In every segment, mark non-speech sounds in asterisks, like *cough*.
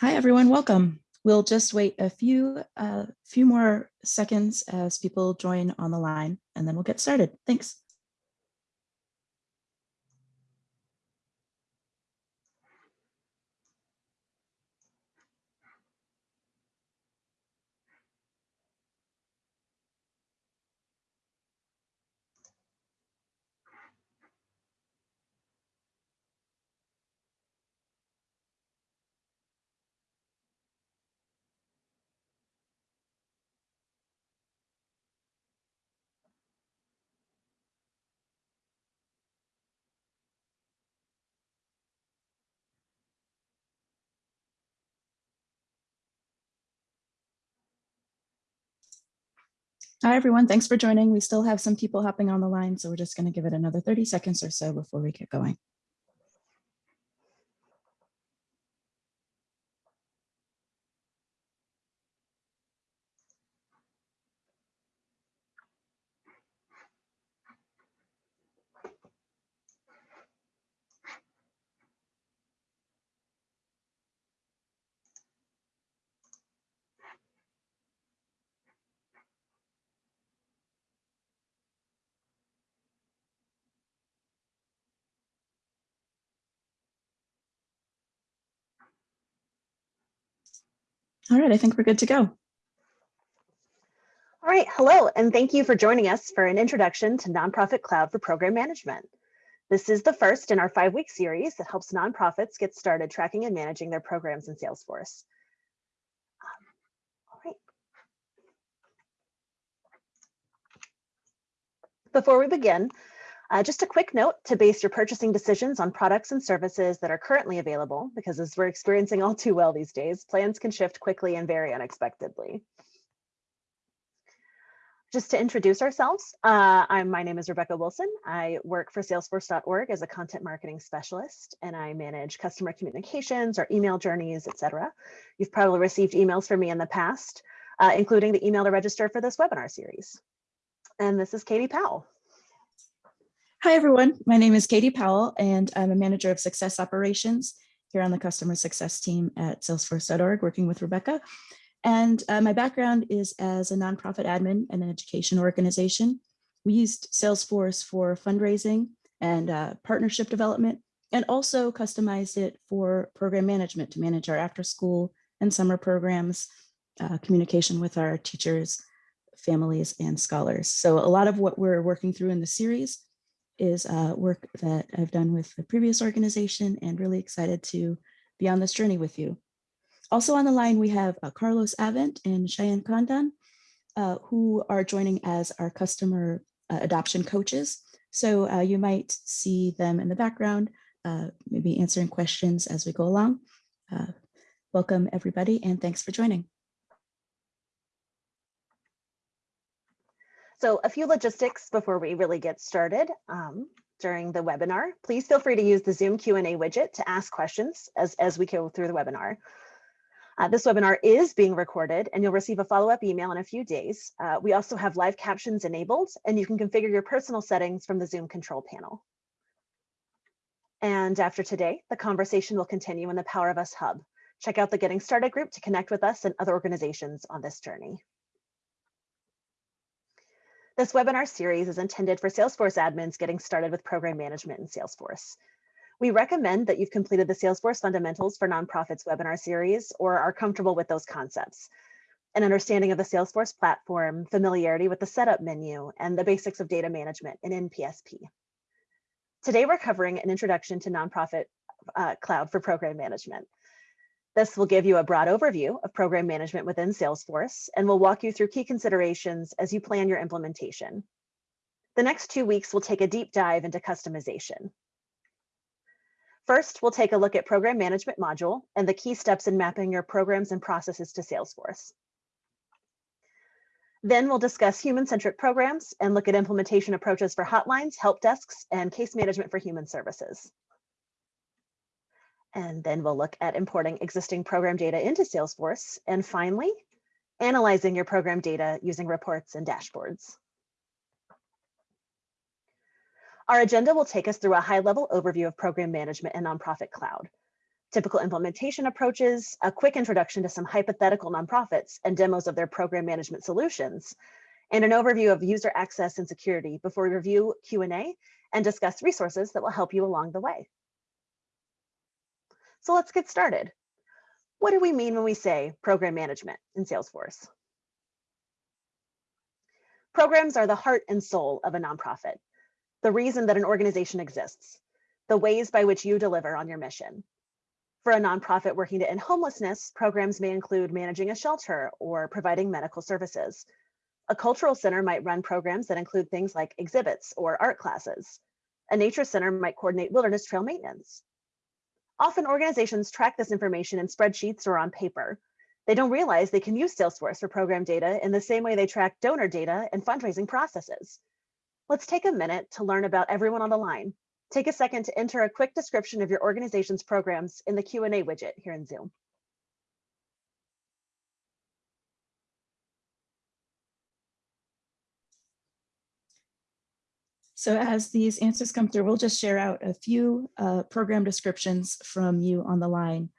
Hi, everyone. Welcome. We'll just wait a few, uh, few more seconds as people join on the line, and then we'll get started. Thanks. Hi, everyone. Thanks for joining. We still have some people hopping on the line, so we're just going to give it another 30 seconds or so before we get going. All right, I think we're good to go. All right, hello, and thank you for joining us for an introduction to Nonprofit Cloud for Program Management. This is the first in our five-week series that helps nonprofits get started tracking and managing their programs in Salesforce. All right. Before we begin, uh, just a quick note to base your purchasing decisions on products and services that are currently available, because as we're experiencing all too well these days, plans can shift quickly and very unexpectedly. Just to introduce ourselves, uh, I'm, my name is Rebecca Wilson. I work for Salesforce.org as a content marketing specialist, and I manage customer communications or email journeys, etc. You've probably received emails from me in the past, uh, including the email to register for this webinar series. And this is Katie Powell. Hi, everyone. My name is Katie Powell, and I'm a manager of success operations here on the customer success team at salesforce.org, working with Rebecca. And uh, my background is as a nonprofit admin and an education organization. We used Salesforce for fundraising and uh, partnership development, and also customized it for program management to manage our after school and summer programs, uh, communication with our teachers, families, and scholars. So a lot of what we're working through in the series is uh, work that I've done with the previous organization and really excited to be on this journey with you. Also on the line, we have uh, Carlos Avent and Cheyenne Condon, uh, who are joining as our customer uh, adoption coaches. So uh, you might see them in the background, uh, maybe answering questions as we go along. welcome everybody and thanks for joining. So a few logistics before we really get started. Um, during the webinar, please feel free to use the Zoom Q&A widget to ask questions as, as we go through the webinar. Uh, this webinar is being recorded and you'll receive a follow-up email in a few days. Uh, we also have live captions enabled and you can configure your personal settings from the Zoom control panel. And after today, the conversation will continue in the Power of Us Hub. Check out the Getting Started group to connect with us and other organizations on this journey. This webinar series is intended for Salesforce admins getting started with program management in Salesforce. We recommend that you've completed the Salesforce Fundamentals for Nonprofits webinar series or are comfortable with those concepts. An understanding of the Salesforce platform, familiarity with the setup menu, and the basics of data management in NPSP. Today, we're covering an introduction to nonprofit uh, cloud for program management. This will give you a broad overview of program management within Salesforce and will walk you through key considerations as you plan your implementation. The next two weeks will take a deep dive into customization. First, we'll take a look at program management module and the key steps in mapping your programs and processes to Salesforce. Then we'll discuss human-centric programs and look at implementation approaches for hotlines, help desks, and case management for human services. And then we'll look at importing existing program data into Salesforce. And finally, analyzing your program data using reports and dashboards. Our agenda will take us through a high-level overview of program management and nonprofit cloud. typical implementation approaches, a quick introduction to some hypothetical nonprofits and demos of their program management solutions, and an overview of user access and security before we review Q&A and discuss resources that will help you along the way. So let's get started. What do we mean when we say program management in Salesforce? Programs are the heart and soul of a nonprofit, the reason that an organization exists, the ways by which you deliver on your mission. For a nonprofit working to end homelessness, programs may include managing a shelter or providing medical services. A cultural center might run programs that include things like exhibits or art classes. A nature center might coordinate wilderness trail maintenance. Often organizations track this information in spreadsheets or on paper. They don't realize they can use Salesforce for program data in the same way they track donor data and fundraising processes. Let's take a minute to learn about everyone on the line. Take a second to enter a quick description of your organization's programs in the Q&A widget here in Zoom. So as these answers come through, we'll just share out a few uh, program descriptions from you on the line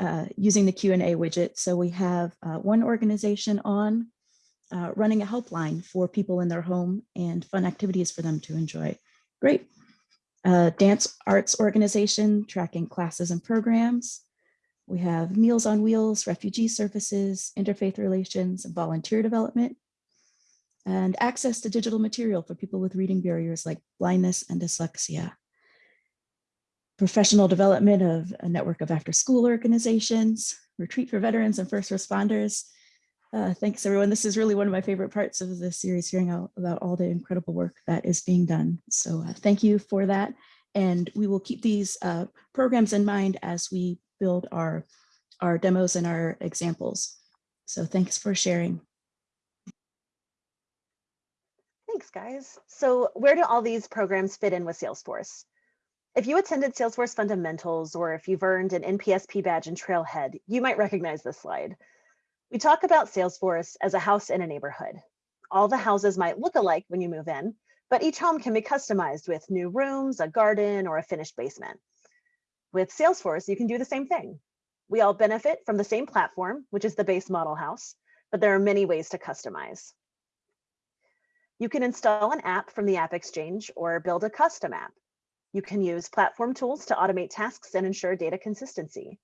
uh, using the Q&A widget. So we have uh, one organization on uh, running a helpline for people in their home and fun activities for them to enjoy. Great. Uh, dance arts organization tracking classes and programs. We have Meals on Wheels, refugee services, interfaith relations, and volunteer development and access to digital material for people with reading barriers like blindness and dyslexia. Professional development of a network of after school organizations, retreat for veterans and first responders. Uh, thanks everyone. This is really one of my favorite parts of the series, hearing out about all the incredible work that is being done. So uh, thank you for that. And we will keep these uh, programs in mind as we build our, our demos and our examples. So thanks for sharing. Thanks, guys. So where do all these programs fit in with Salesforce? If you attended Salesforce Fundamentals or if you've earned an NPSP badge in Trailhead, you might recognize this slide. We talk about Salesforce as a house in a neighborhood. All the houses might look alike when you move in, but each home can be customized with new rooms, a garden, or a finished basement. With Salesforce, you can do the same thing. We all benefit from the same platform, which is the base model house, but there are many ways to customize. You can install an app from the App Exchange or build a custom app. You can use platform tools to automate tasks and ensure data consistency.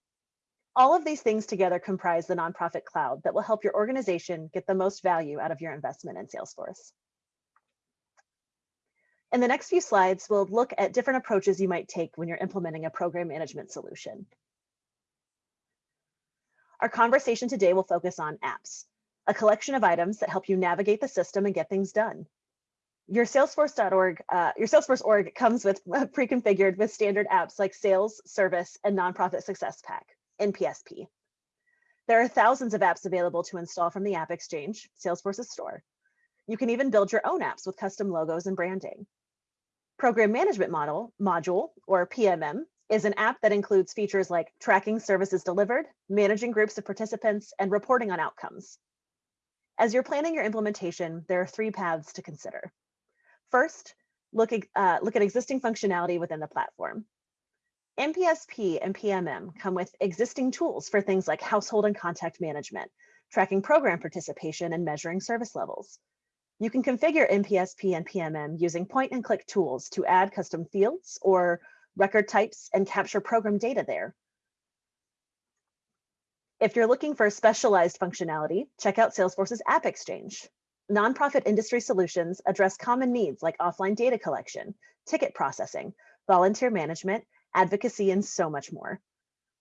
All of these things together comprise the nonprofit cloud that will help your organization get the most value out of your investment in Salesforce. In the next few slides, we'll look at different approaches you might take when you're implementing a program management solution. Our conversation today will focus on apps, a collection of items that help you navigate the system and get things done. Your Salesforce.org, uh, your Salesforce org comes with pre-configured with standard apps like Sales, Service, and Nonprofit Success Pack, NPSP. There are thousands of apps available to install from the App Exchange, Salesforce's store. You can even build your own apps with custom logos and branding. Program Management Model, Module, or PMM, is an app that includes features like tracking services delivered, managing groups of participants, and reporting on outcomes. As you're planning your implementation, there are three paths to consider. First, look, uh, look at existing functionality within the platform. NPSP and PMM come with existing tools for things like household and contact management, tracking program participation and measuring service levels. You can configure NPSP and PMM using point and click tools to add custom fields or record types and capture program data there. If you're looking for specialized functionality, check out Salesforce's App Exchange. Nonprofit industry solutions address common needs like offline data collection, ticket processing, volunteer management, advocacy, and so much more.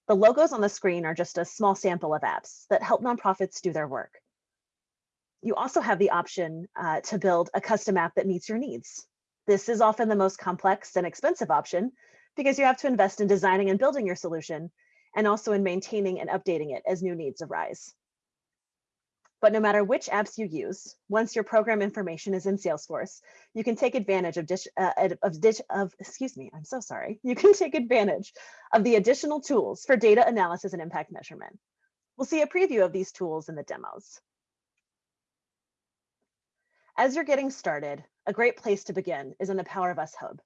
The logos on the screen are just a small sample of apps that help nonprofits do their work. You also have the option uh, to build a custom app that meets your needs. This is often the most complex and expensive option because you have to invest in designing and building your solution and also in maintaining and updating it as new needs arise. But no matter which apps you use, once your program information is in Salesforce, you can take advantage of, dish, uh, of, dish, of, excuse me, I'm so sorry. *laughs* You can take advantage of the additional tools for data analysis and impact measurement. We'll see a preview of these tools in the demos. As you're getting started, a great place to begin is in the Power of Us Hub,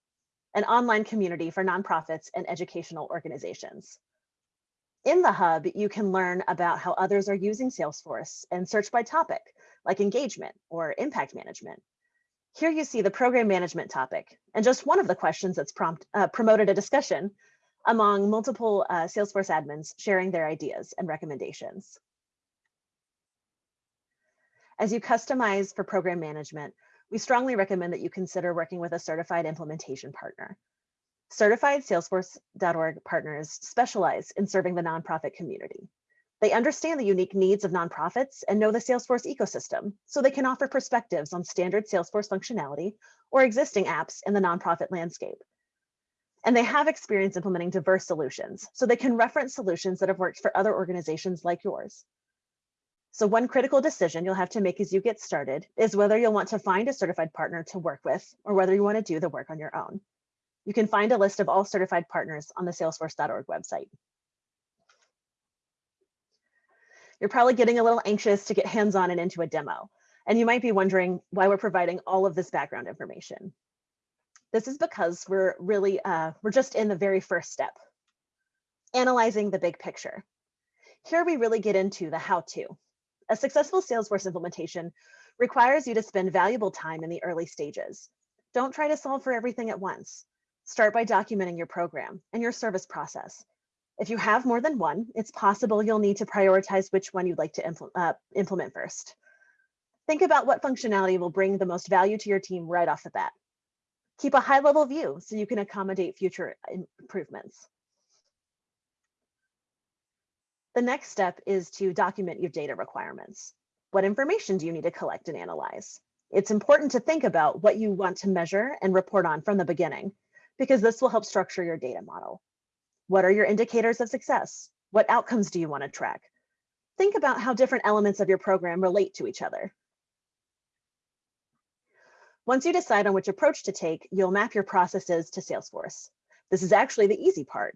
an online community for nonprofits and educational organizations. In the hub, you can learn about how others are using Salesforce and search by topic, like engagement or impact management. Here you see the program management topic, and just one of the questions that's prompt, uh, promoted a discussion among multiple uh, Salesforce admins sharing their ideas and recommendations. As you customize for program management, we strongly recommend that you consider working with a certified implementation partner. Certified Salesforce.org partners specialize in serving the nonprofit community. They understand the unique needs of nonprofits and know the Salesforce ecosystem, so they can offer perspectives on standard Salesforce functionality or existing apps in the nonprofit landscape. And they have experience implementing diverse solutions, so they can reference solutions that have worked for other organizations like yours. So one critical decision you'll have to make as you get started is whether you'll want to find a certified partner to work with or whether you want to do the work on your own. You can find a list of all certified partners on the salesforce.org website. You're probably getting a little anxious to get hands-on and into a demo, and you might be wondering why we're providing all of this background information. This is because we're really, uh, we're just in the very first step, analyzing the big picture. Here we really get into the how-to. A successful Salesforce implementation requires you to spend valuable time in the early stages. Don't try to solve for everything at once. Start by documenting your program and your service process. If you have more than one, it's possible you'll need to prioritize which one you'd like to impl uh, implement first. Think about what functionality will bring the most value to your team right off the bat. Keep a high level view so you can accommodate future improvements. The next step is to document your data requirements. What information do you need to collect and analyze? It's important to think about what you want to measure and report on from the beginning, because this will help structure your data model. What are your indicators of success? What outcomes do you want to track? Think about how different elements of your program relate to each other. Once you decide on which approach to take, you'll map your processes to Salesforce. This is actually the easy part.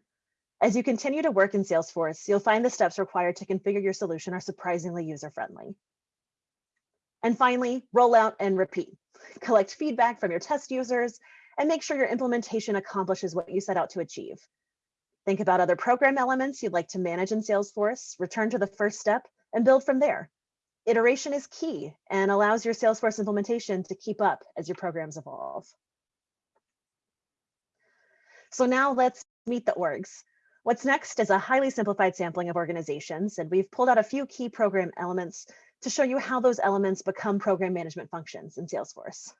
As you continue to work in Salesforce, you'll find the steps required to configure your solution are surprisingly user-friendly. And finally, roll out and repeat. Collect feedback from your test users and make sure your implementation accomplishes what you set out to achieve. Think about other program elements you'd like to manage in Salesforce, return to the first step, and build from there. Iteration is key and allows your Salesforce implementation to keep up as your programs evolve. So now let's meet the orgs. What's next is a highly simplified sampling of organizations, and we've pulled out a few key program elements to show you how those elements become program management functions in Salesforce.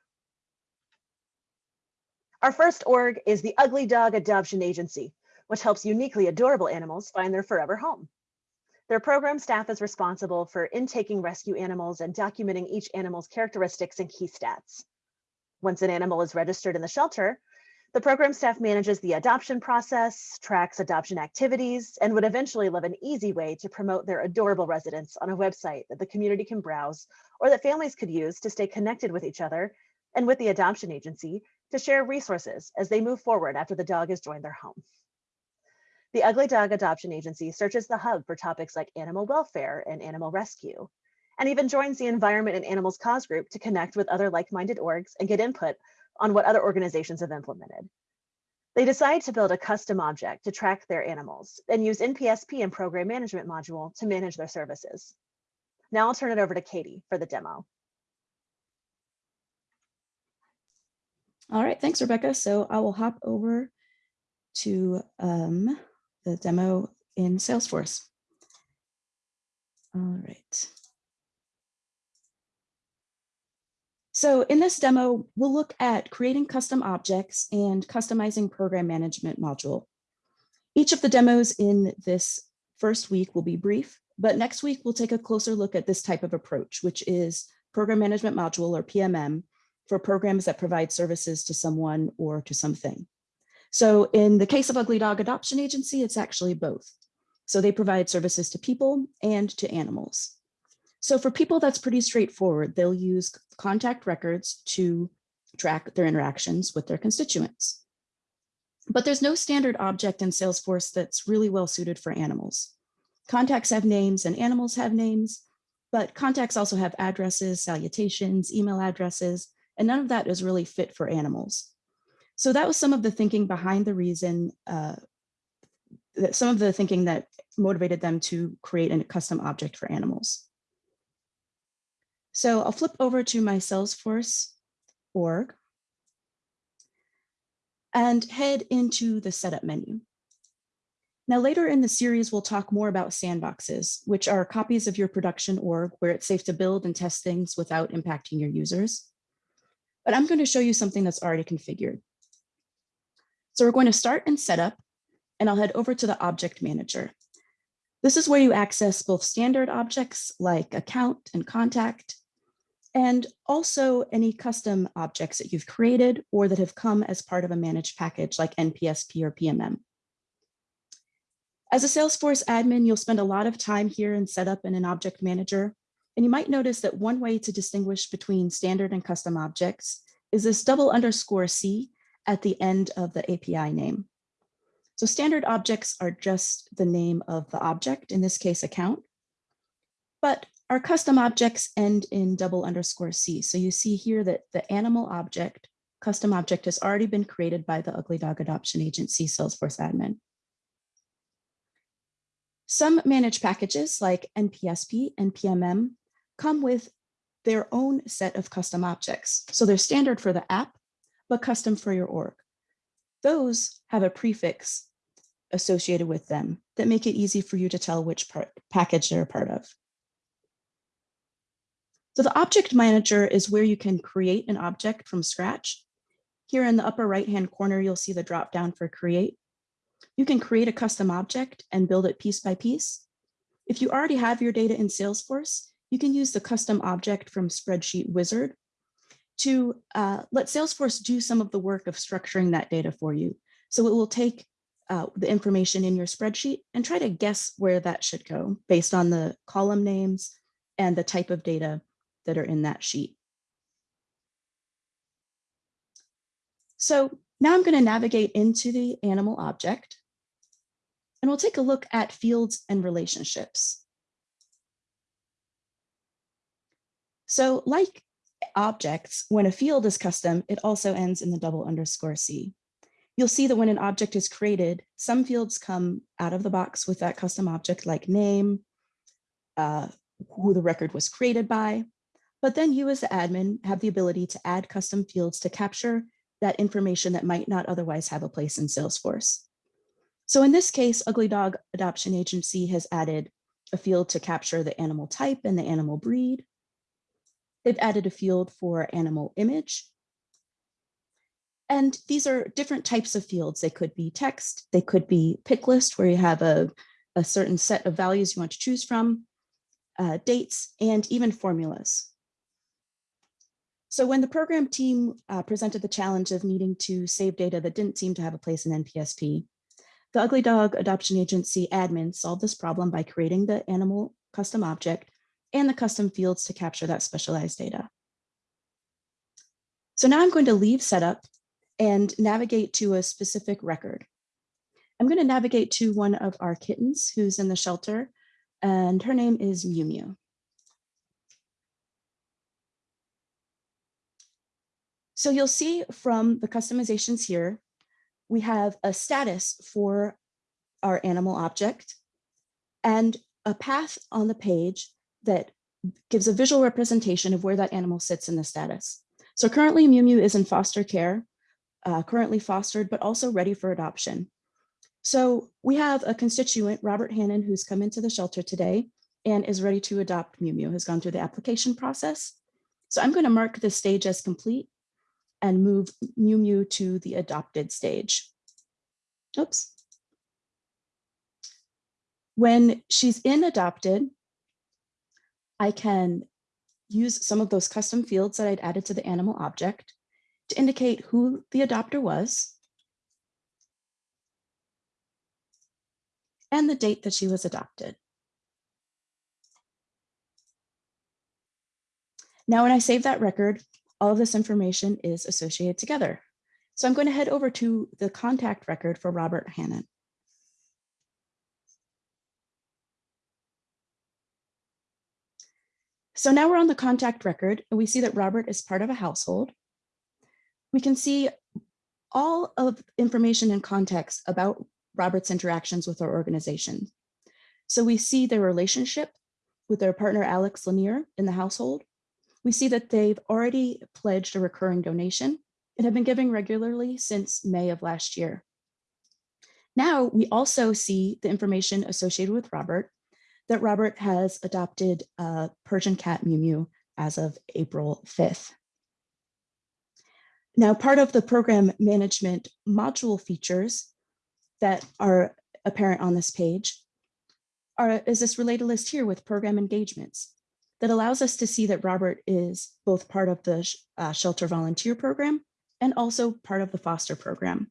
Our first org is the Ugly Dog Adoption Agency, which helps uniquely adorable animals find their forever home. Their program staff is responsible for intaking rescue animals and documenting each animal's characteristics and key stats. Once an animal is registered in the shelter, the program staff manages the adoption process, tracks adoption activities, and would eventually love an easy way to promote their adorable residents on a website that the community can browse or that families could use to stay connected with each other and with the adoption agency to share resources as they move forward after the dog has joined their home. The Ugly Dog Adoption Agency searches the hub for topics like animal welfare and animal rescue, and even joins the Environment and Animals Cause Group to connect with other like-minded orgs and get input on what other organizations have implemented. They decide to build a custom object to track their animals and use NPSP and program management module to manage their services. Now I'll turn it over to Katie for the demo. All right, thanks, Rebecca. So I will hop over to um, the demo in Salesforce. All right. So in this demo, we'll look at creating custom objects and customizing program management module. Each of the demos in this first week will be brief, but next week we'll take a closer look at this type of approach, which is program management module or PMM for programs that provide services to someone or to something. So in the case of Ugly Dog Adoption Agency, it's actually both. So they provide services to people and to animals. So for people, that's pretty straightforward. They'll use contact records to track their interactions with their constituents. But there's no standard object in Salesforce that's really well suited for animals. Contacts have names and animals have names, but contacts also have addresses, salutations, email addresses, and none of that is really fit for animals. So that was some of the thinking behind the reason uh, that some of the thinking that motivated them to create a custom object for animals. So I'll flip over to my Salesforce org and head into the setup menu. Now later in the series, we'll talk more about sandboxes, which are copies of your production org where it's safe to build and test things without impacting your users. But I'm going to show you something that's already configured. So we're going to start in setup and I'll head over to the object manager. This is where you access both standard objects like account and contact, and also any custom objects that you've created or that have come as part of a managed package like NPSP or PMM. As a Salesforce admin, you'll spend a lot of time here in setup in an object manager, and you might notice that one way to distinguish between standard and custom objects is this double underscore C at the end of the API name. So standard objects are just the name of the object, in this case account, but our custom objects end in double underscore C. So you see here that the animal object, custom object has already been created by the Ugly Dog Adoption Agency Salesforce admin. Some managed packages like NPSP and PMM come with their own set of custom objects. So they're standard for the app, but custom for your org. Those have a prefix associated with them that make it easy for you to tell which part, package they're a part of. So the object manager is where you can create an object from scratch. Here in the upper right-hand corner, you'll see the drop down for create. You can create a custom object and build it piece by piece. If you already have your data in Salesforce, you can use the custom object from Spreadsheet Wizard to uh, let Salesforce do some of the work of structuring that data for you. So it will take uh, the information in your spreadsheet and try to guess where that should go based on the column names and the type of data that are in that sheet. So now I'm going to navigate into the animal object and we'll take a look at fields and relationships. So like objects, when a field is custom, it also ends in the double underscore C. You'll see that when an object is created, some fields come out of the box with that custom object like name, uh, who the record was created by, but then you as the admin have the ability to add custom fields to capture that information that might not otherwise have a place in Salesforce. So in this case, Ugly Dog Adoption Agency has added a field to capture the animal type and the animal breed. They've added a field for animal image. And these are different types of fields. They could be text, they could be pick list where you have a, a certain set of values you want to choose from, uh, dates, and even formulas. So when the program team uh, presented the challenge of needing to save data that didn't seem to have a place in NPSP, the Ugly Dog Adoption Agency admin solved this problem by creating the animal custom object and the custom fields to capture that specialized data. So now I'm going to leave setup and navigate to a specific record. I'm going to navigate to one of our kittens who's in the shelter, and her name is Mew Mew. So you'll see from the customizations here, we have a status for our animal object and a path on the page that gives a visual representation of where that animal sits in the status. So currently Mew Mew is in foster care, uh, currently fostered, but also ready for adoption. So we have a constituent, Robert Hannon, who's come into the shelter today and is ready to adopt Mew Mew, has gone through the application process. So I'm going to mark this stage as complete and move Mew Mew to the adopted stage. Oops. When she's in adopted, I can use some of those custom fields that I'd added to the animal object to indicate who the adopter was and the date that she was adopted. Now, when I save that record, all of this information is associated together. So I'm going to head over to the contact record for Robert Hannon. So now we're on the contact record and we see that Robert is part of a household. We can see all of information and context about Robert's interactions with our organization. So we see their relationship with their partner Alex Lanier in the household. We see that they've already pledged a recurring donation and have been giving regularly since May of last year. Now we also see the information associated with Robert, that Robert has adopted a Persian cat Mew Mew as of April 5th. Now, part of the program management module features that are apparent on this page are, is this related list here with program engagements that allows us to see that Robert is both part of the uh, shelter volunteer program and also part of the foster program.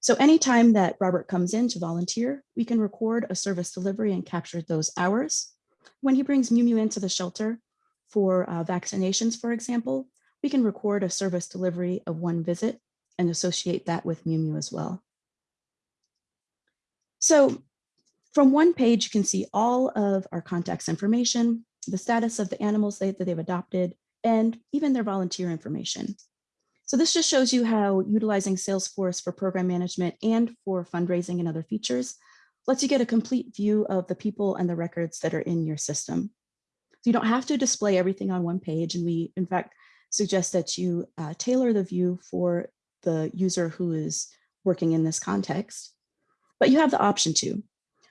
So anytime that Robert comes in to volunteer, we can record a service delivery and capture those hours. When he brings Mew Mew into the shelter for uh, vaccinations, for example, we can record a service delivery of one visit and associate that with Mew Mew as well. So from one page, you can see all of our contacts information, the status of the animals that they've adopted, and even their volunteer information. So this just shows you how utilizing Salesforce for program management and for fundraising and other features lets you get a complete view of the people and the records that are in your system. So you don't have to display everything on one page. And we, in fact, suggest that you uh, tailor the view for the user who is working in this context, but you have the option to.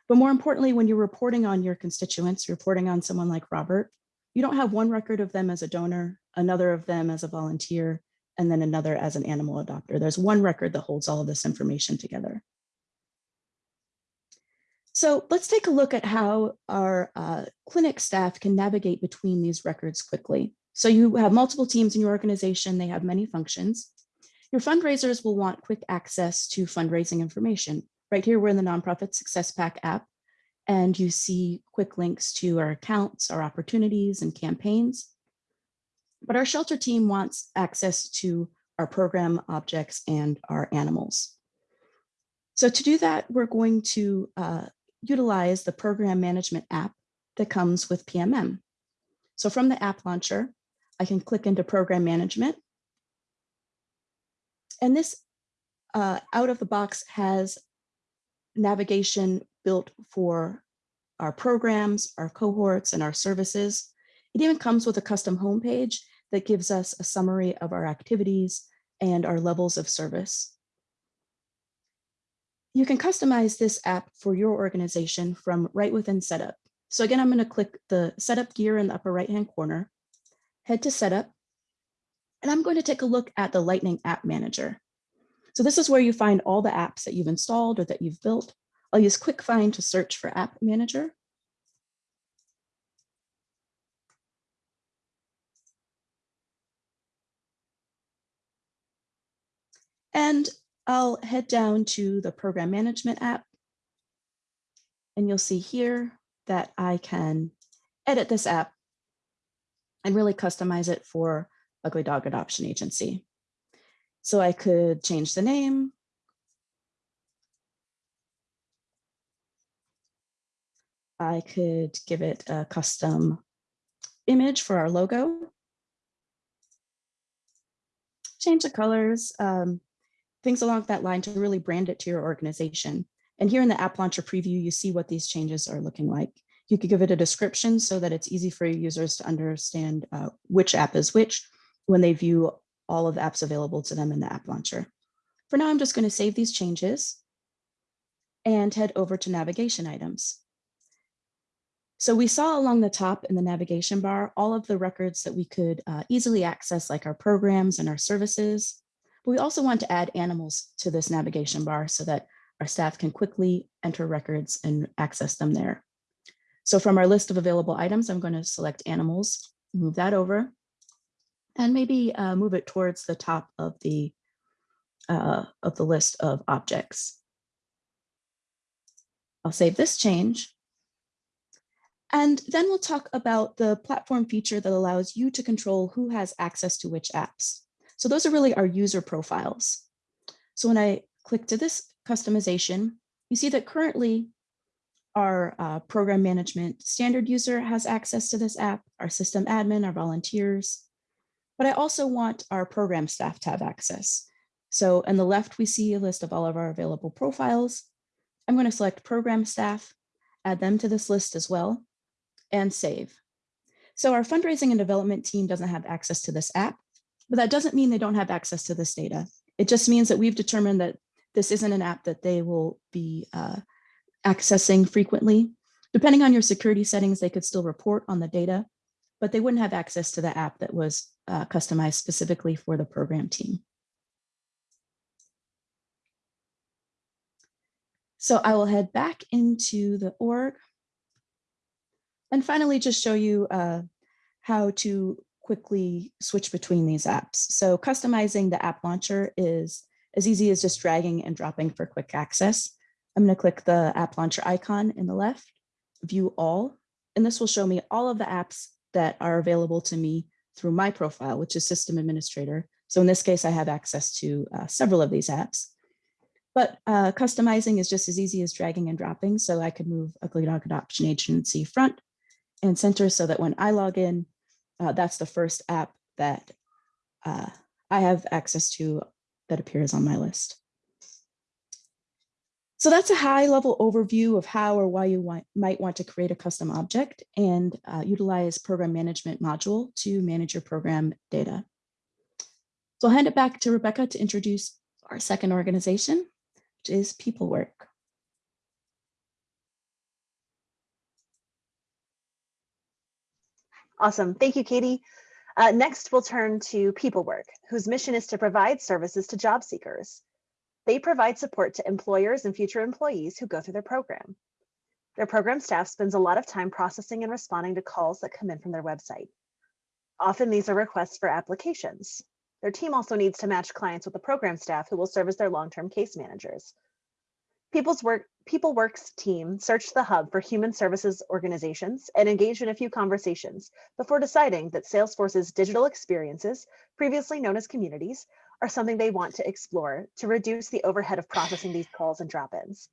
But more importantly, when you're reporting on your constituents, reporting on someone like Robert, you don't have one record of them as a donor, another of them as a volunteer, and then another as an animal adopter. There's one record that holds all of this information together. So let's take a look at how our uh, clinic staff can navigate between these records quickly. So you have multiple teams in your organization, they have many functions. Your fundraisers will want quick access to fundraising information. Right here, we're in the Nonprofit Success Pack app, and you see quick links to our accounts, our opportunities and campaigns. But our shelter team wants access to our program objects and our animals. So to do that, we're going to uh, utilize the program management app that comes with PMM. So from the app launcher, I can click into program management. And this uh, out of the box has navigation built for our programs, our cohorts, and our services. It even comes with a custom homepage that gives us a summary of our activities and our levels of service. You can customize this app for your organization from right within setup. So again, I'm going to click the setup gear in the upper right hand corner, head to setup, and I'm going to take a look at the Lightning App Manager. So this is where you find all the apps that you've installed or that you've built. I'll use Quick Find to search for App Manager. And I'll head down to the program management app. And you'll see here that I can edit this app and really customize it for Ugly Dog Adoption Agency. So I could change the name. I could give it a custom image for our logo. Change the colors. Um, things along that line to really brand it to your organization. And here in the app launcher preview, you see what these changes are looking like. You could give it a description so that it's easy for your users to understand uh, which app is which when they view all of the apps available to them in the app launcher. For now, I'm just going to save these changes and head over to navigation items. So we saw along the top in the navigation bar all of the records that we could uh, easily access, like our programs and our services. But we also want to add animals to this navigation bar so that our staff can quickly enter records and access them there. So from our list of available items, I'm going to select animals, move that over, and maybe uh, move it towards the top of the uh, of the list of objects. I'll save this change. And then we'll talk about the platform feature that allows you to control who has access to which apps. So those are really our user profiles. So when I click to this customization, you see that currently our uh, program management standard user has access to this app, our system admin, our volunteers, but I also want our program staff to have access. So on the left, we see a list of all of our available profiles. I'm going to select program staff, add them to this list as well, and save. So our fundraising and development team doesn't have access to this app, but that doesn't mean they don't have access to this data. It just means that we've determined that this isn't an app that they will be uh, accessing frequently. Depending on your security settings, they could still report on the data, but they wouldn't have access to the app that was uh, customized specifically for the program team. So I will head back into the org and finally just show you uh, how to quickly switch between these apps. So customizing the app launcher is as easy as just dragging and dropping for quick access. I'm going to click the app launcher icon in the left, view all, and this will show me all of the apps that are available to me through my profile, which is system administrator. So in this case, I have access to uh, several of these apps. But uh, customizing is just as easy as dragging and dropping. So I could move Ugly Dog Adoption Agency front and center so that when I log in, uh, that's the first app that uh, I have access to that appears on my list. So that's a high level overview of how or why you want, might want to create a custom object and uh, utilize program management module to manage your program data. So I'll hand it back to Rebecca to introduce our second organization, which is PeopleWork. Awesome. Thank you, Katie. Uh, next, we'll turn to PeopleWork, whose mission is to provide services to job seekers. They provide support to employers and future employees who go through their program. Their program staff spends a lot of time processing and responding to calls that come in from their website. Often these are requests for applications. Their team also needs to match clients with the program staff who will serve as their long-term case managers. People's work, PeopleWorks team searched the hub for human services organizations and engaged in a few conversations before deciding that Salesforce's digital experiences, previously known as communities, are something they want to explore to reduce the overhead of processing these calls and drop-ins.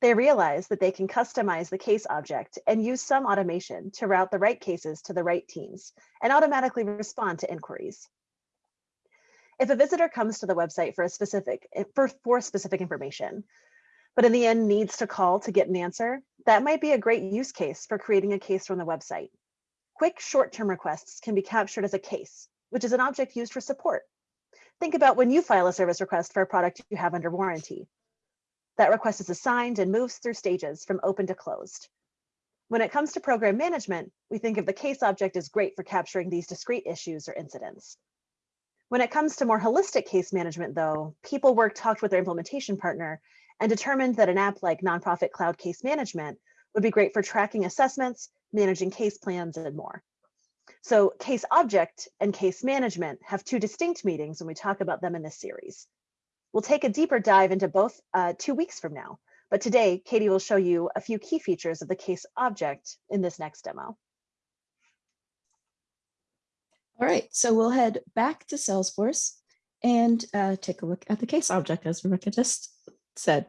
They realize that they can customize the case object and use some automation to route the right cases to the right teams and automatically respond to inquiries. If a visitor comes to the website for a specific for, for specific information, but in the end needs to call to get an answer, that might be a great use case for creating a case from the website. Quick short-term requests can be captured as a case, which is an object used for support. Think about when you file a service request for a product you have under warranty. That request is assigned and moves through stages from open to closed. When it comes to program management, we think of the case object as great for capturing these discrete issues or incidents. When it comes to more holistic case management, though, PeopleWork talked with their implementation partner and determined that an app like Nonprofit Cloud Case Management would be great for tracking assessments, managing case plans, and more. So case object and case management have two distinct meetings when we talk about them in this series. We'll take a deeper dive into both uh, two weeks from now, but today Katie will show you a few key features of the case object in this next demo. All right, so we'll head back to Salesforce and uh, take a look at the case object as Rebecca just said.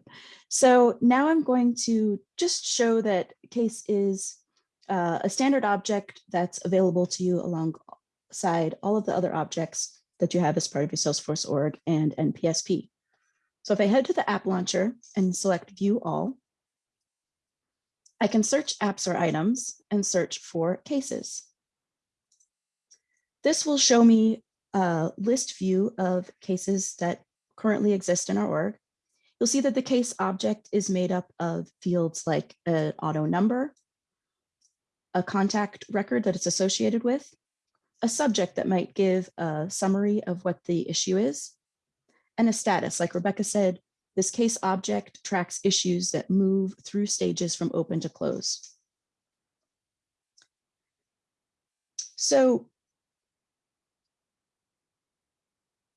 So now I'm going to just show that case is uh, a standard object that's available to you alongside all of the other objects that you have as part of your Salesforce org and NPSP. So if I head to the app launcher and select view all, I can search apps or items and search for cases. This will show me a list view of cases that currently exist in our org. You'll see that the case object is made up of fields like an auto number, a contact record that it's associated with, a subject that might give a summary of what the issue is, and a status. Like Rebecca said, this case object tracks issues that move through stages from open to close. So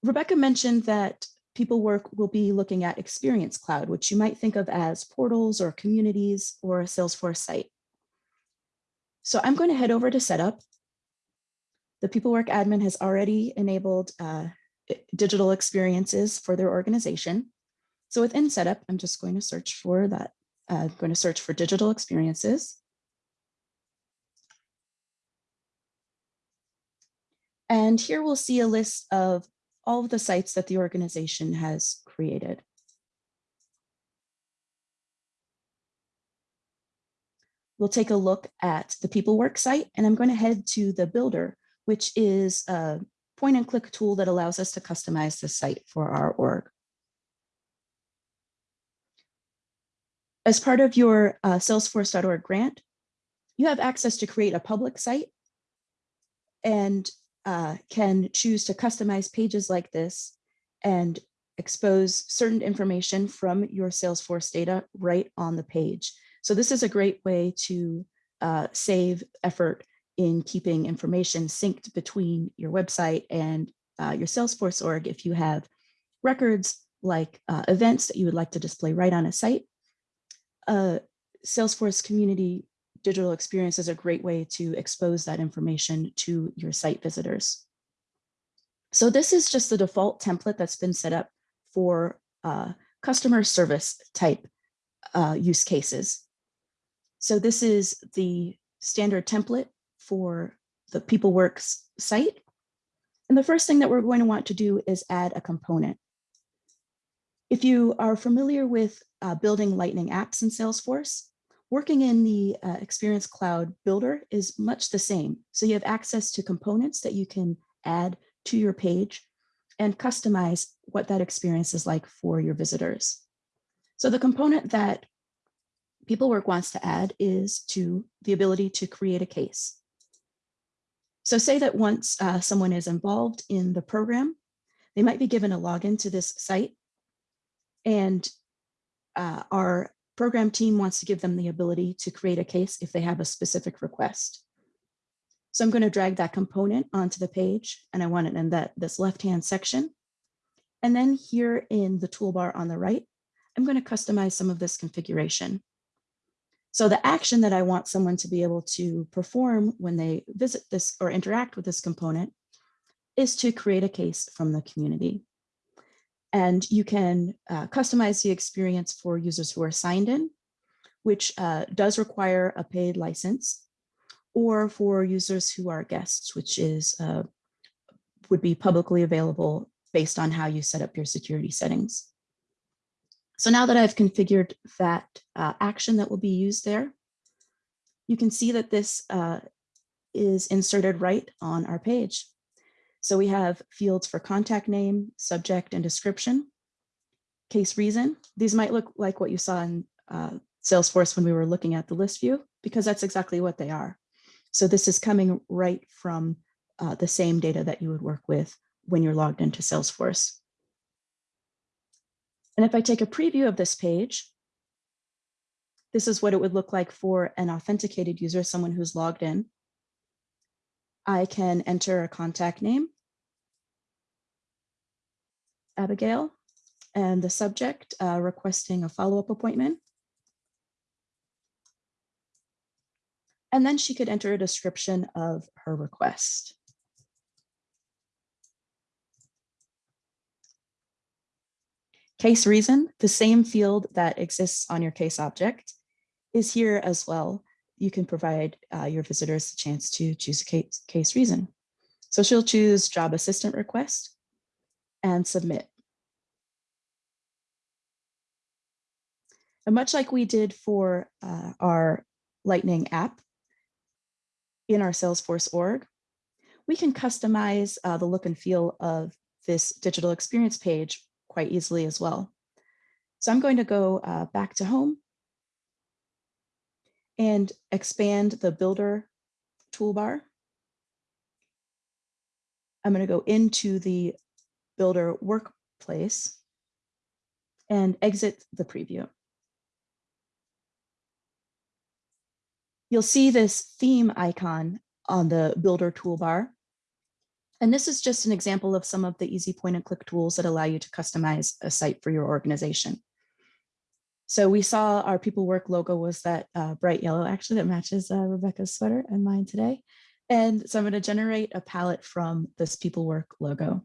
Rebecca mentioned that PeopleWork will be looking at Experience Cloud, which you might think of as portals or communities or a Salesforce site. So I'm going to head over to setup. The PeopleWork admin has already enabled uh, digital experiences for their organization. So within setup, I'm just going to search for that. Uh, I'm going to search for digital experiences. And here we'll see a list of all of the sites that the organization has created. we'll take a look at the People Work site, and I'm going to head to the Builder, which is a point and click tool that allows us to customize the site for our org. As part of your uh, salesforce.org grant, you have access to create a public site and uh, can choose to customize pages like this and expose certain information from your Salesforce data right on the page. So this is a great way to uh, save effort in keeping information synced between your website and uh, your Salesforce org if you have records like uh, events that you would like to display right on a site. Uh, Salesforce community digital experience is a great way to expose that information to your site visitors. So this is just the default template that's been set up for uh, customer service type uh, use cases. So this is the standard template for the PeopleWorks site. And the first thing that we're going to want to do is add a component. If you are familiar with uh, building Lightning apps in Salesforce, working in the uh, Experience Cloud Builder is much the same. So you have access to components that you can add to your page and customize what that experience is like for your visitors. So the component that PeopleWork wants to add is to the ability to create a case. So say that once uh, someone is involved in the program, they might be given a login to this site and uh, our program team wants to give them the ability to create a case if they have a specific request. So I'm going to drag that component onto the page and I want it in that this left-hand section. And then here in the toolbar on the right, I'm going to customize some of this configuration. So the action that I want someone to be able to perform when they visit this or interact with this component is to create a case from the community. And you can uh, customize the experience for users who are signed in, which uh, does require a paid license, or for users who are guests, which is uh, would be publicly available based on how you set up your security settings. So now that I've configured that uh, action that will be used there, you can see that this uh, is inserted right on our page. So we have fields for contact name, subject, and description, case reason. These might look like what you saw in uh, Salesforce when we were looking at the list view, because that's exactly what they are. So this is coming right from uh, the same data that you would work with when you're logged into Salesforce. And if I take a preview of this page, this is what it would look like for an authenticated user, someone who's logged in. I can enter a contact name, Abigail, and the subject uh, requesting a follow-up appointment. And then she could enter a description of her request. Case reason, the same field that exists on your case object is here as well. You can provide uh, your visitors a chance to choose a case, case reason. So she'll choose job assistant request and submit. And much like we did for uh, our Lightning app in our Salesforce org, we can customize uh, the look and feel of this digital experience page quite easily as well. So I'm going to go uh, back to home and expand the builder toolbar. I'm going to go into the builder workplace and exit the preview. You'll see this theme icon on the builder toolbar. And this is just an example of some of the easy point and click tools that allow you to customize a site for your organization. So we saw our people work logo was that uh, bright yellow actually that matches uh, Rebecca's sweater and mine today. And so I'm going to generate a palette from this people work logo.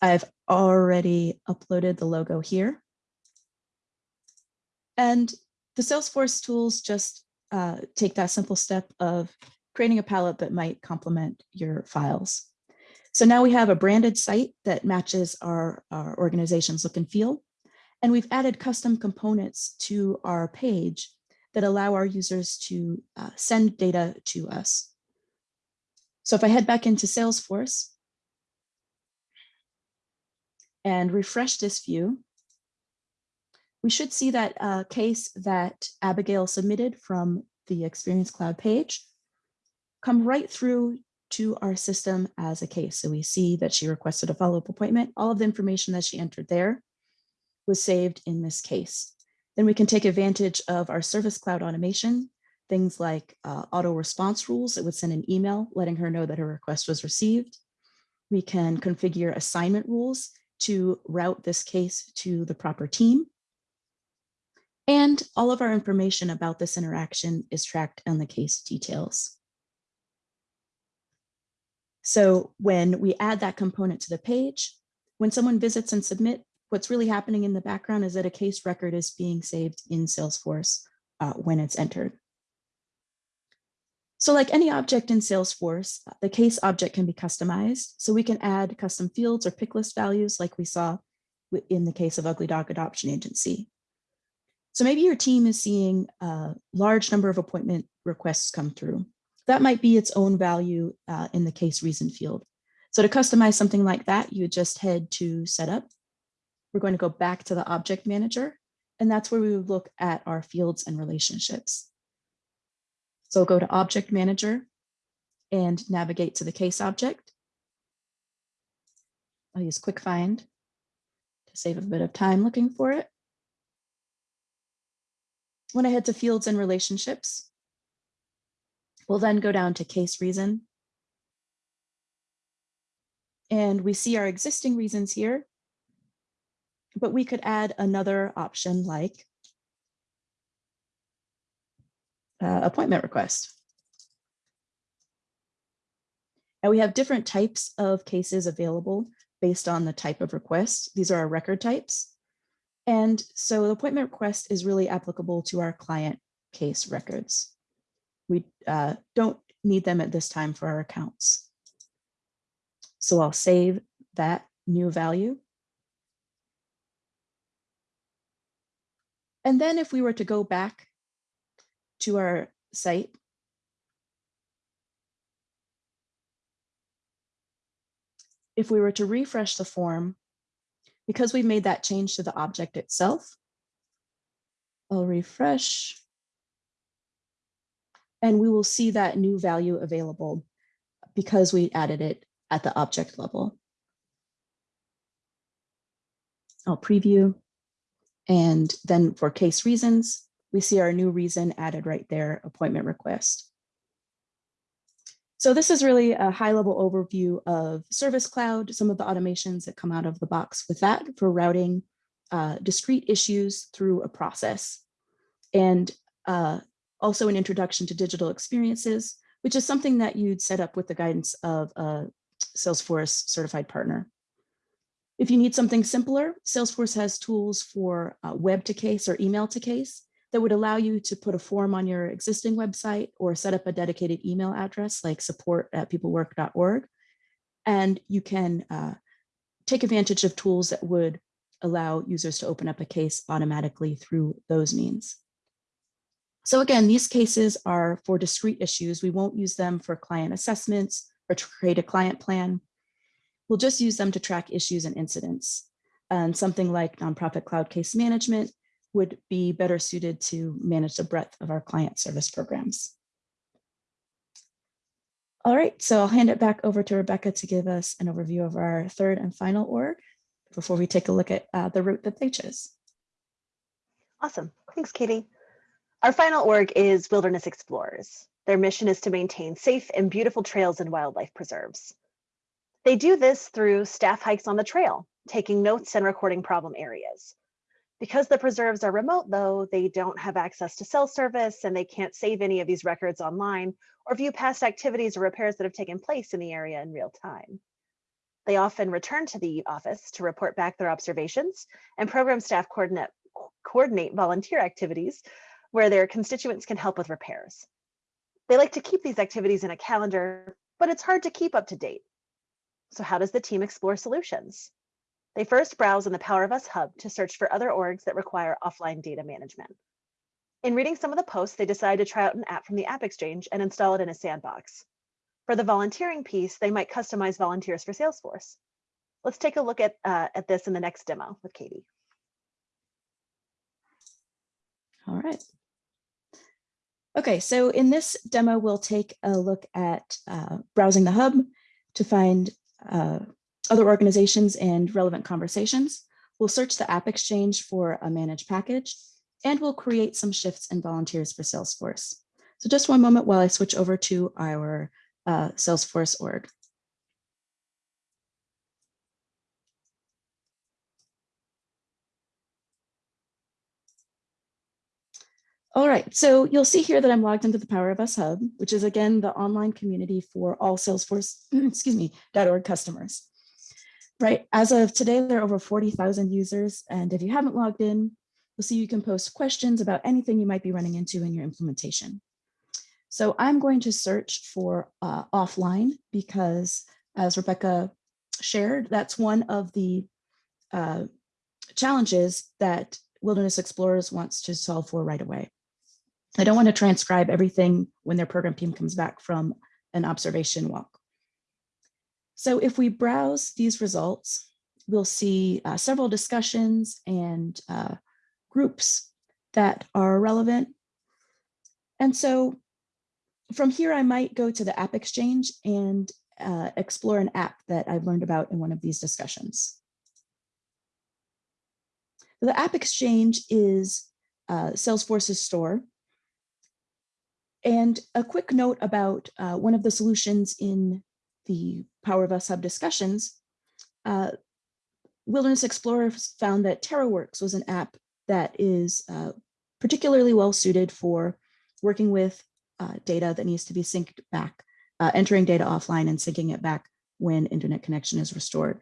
I've already uploaded the logo here. And the Salesforce tools just uh, take that simple step of creating a palette that might complement your files. So now we have a branded site that matches our, our organization's look and feel. And we've added custom components to our page that allow our users to uh, send data to us. So if I head back into Salesforce and refresh this view, we should see that uh, case that Abigail submitted from the Experience Cloud page come right through to our system as a case. So we see that she requested a follow-up appointment. All of the information that she entered there was saved in this case. Then we can take advantage of our Service Cloud automation, things like uh, auto response rules that would send an email letting her know that her request was received. We can configure assignment rules to route this case to the proper team. And all of our information about this interaction is tracked on the case details. So when we add that component to the page, when someone visits and submit, what's really happening in the background is that a case record is being saved in Salesforce uh, when it's entered. So like any object in Salesforce, the case object can be customized. So we can add custom fields or pick list values like we saw in the case of Ugly Dog Adoption Agency. So maybe your team is seeing a large number of appointment requests come through that might be its own value uh, in the case reason field. So to customize something like that, you just head to setup. We're going to go back to the object manager, and that's where we would look at our fields and relationships. So go to object manager and navigate to the case object. I'll use quick find to save a bit of time looking for it. When I head to fields and relationships, We'll then go down to case reason. And we see our existing reasons here, but we could add another option like uh, appointment request. And we have different types of cases available based on the type of request. These are our record types. And so the appointment request is really applicable to our client case records we uh, don't need them at this time for our accounts. So I'll save that new value. And then if we were to go back to our site, if we were to refresh the form, because we made that change to the object itself, I'll refresh and we will see that new value available because we added it at the object level. I'll preview. And then for case reasons, we see our new reason added right there, appointment request. So this is really a high level overview of Service Cloud, some of the automations that come out of the box with that for routing uh, discrete issues through a process. And uh, also an introduction to digital experiences, which is something that you'd set up with the guidance of a Salesforce certified partner. If you need something simpler, Salesforce has tools for uh, web to case or email to case that would allow you to put a form on your existing website or set up a dedicated email address like support at peoplework.org. And you can uh, take advantage of tools that would allow users to open up a case automatically through those means. So again, these cases are for discrete issues. We won't use them for client assessments or to create a client plan. We'll just use them to track issues and incidents. And something like nonprofit cloud case management would be better suited to manage the breadth of our client service programs. All right, so I'll hand it back over to Rebecca to give us an overview of our third and final org before we take a look at uh, the route that they chose. Awesome, thanks, Katie. Our final org is Wilderness Explorers. Their mission is to maintain safe and beautiful trails and wildlife preserves. They do this through staff hikes on the trail, taking notes and recording problem areas. Because the preserves are remote though, they don't have access to cell service and they can't save any of these records online or view past activities or repairs that have taken place in the area in real time. They often return to the office to report back their observations and program staff coordinate, coordinate volunteer activities where their constituents can help with repairs. They like to keep these activities in a calendar, but it's hard to keep up to date. So how does the team explore solutions? They first browse in the Power of Us hub to search for other orgs that require offline data management. In reading some of the posts, they decide to try out an app from the App Exchange and install it in a sandbox. For the volunteering piece, they might customize volunteers for Salesforce. Let's take a look at, uh, at this in the next demo with Katie. All right. Okay, so in this demo, we'll take a look at uh, browsing the hub to find uh, other organizations and relevant conversations. We'll search the App Exchange for a managed package, and we'll create some shifts and volunteers for Salesforce. So just one moment while I switch over to our uh, Salesforce org. All right, so you'll see here that I'm logged into the Power of Us Hub, which is again the online community for all Salesforce, *clears throat* excuse me, .org customers. Right, as of today, there are over 40,000 users, and if you haven't logged in, you'll see you can post questions about anything you might be running into in your implementation. So I'm going to search for uh, offline because as Rebecca shared, that's one of the uh, challenges that Wilderness Explorers wants to solve for right away. I don't want to transcribe everything when their program team comes back from an observation walk. So if we browse these results, we'll see uh, several discussions and uh, groups that are relevant. And so from here, I might go to the App Exchange and uh, explore an app that I've learned about in one of these discussions. The App Exchange is uh, Salesforce's store and a quick note about uh, one of the solutions in the Power of Us Hub discussions, uh, Wilderness Explorers found that TerraWorks was an app that is uh, particularly well suited for working with uh, data that needs to be synced back, uh, entering data offline and syncing it back when internet connection is restored.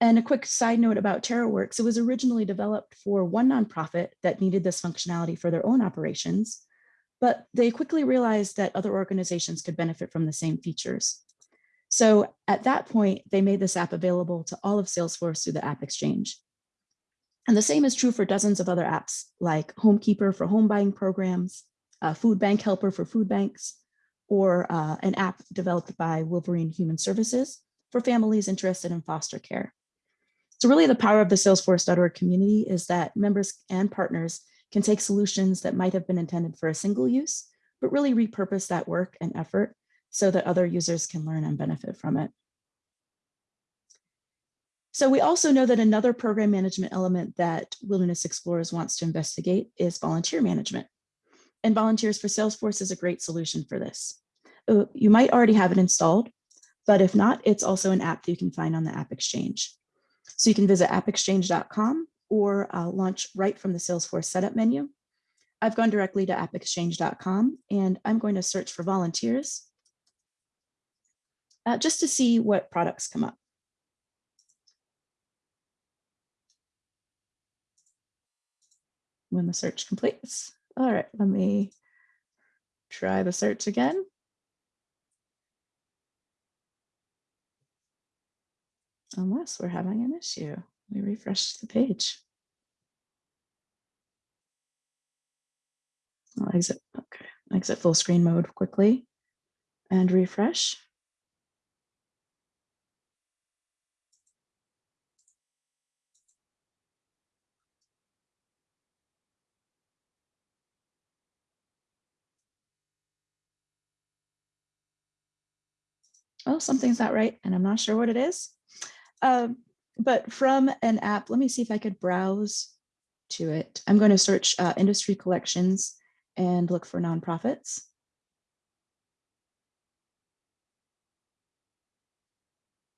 And a quick side note about TerraWorks, it was originally developed for one nonprofit that needed this functionality for their own operations but they quickly realized that other organizations could benefit from the same features. So at that point, they made this app available to all of Salesforce through the App Exchange. And the same is true for dozens of other apps like HomeKeeper for home buying programs, Food Bank Helper for food banks, or uh, an app developed by Wolverine Human Services for families interested in foster care. So really the power of the Salesforce.org community is that members and partners can take solutions that might have been intended for a single use, but really repurpose that work and effort so that other users can learn and benefit from it. So we also know that another program management element that Wilderness Explorers wants to investigate is volunteer management. And Volunteers for Salesforce is a great solution for this. Uh, you might already have it installed, but if not, it's also an app that you can find on the App Exchange. So you can visit appexchange.com or uh, launch right from the Salesforce setup menu. I've gone directly to appexchange.com and I'm going to search for volunteers uh, just to see what products come up. When the search completes. All right, let me try the search again. Unless we're having an issue. Let me refresh the page. I'll exit, okay, exit full screen mode quickly and refresh. Oh, something's not right, and I'm not sure what it is. Um, but from an app, let me see if I could browse to it. I'm going to search uh, industry collections and look for nonprofits.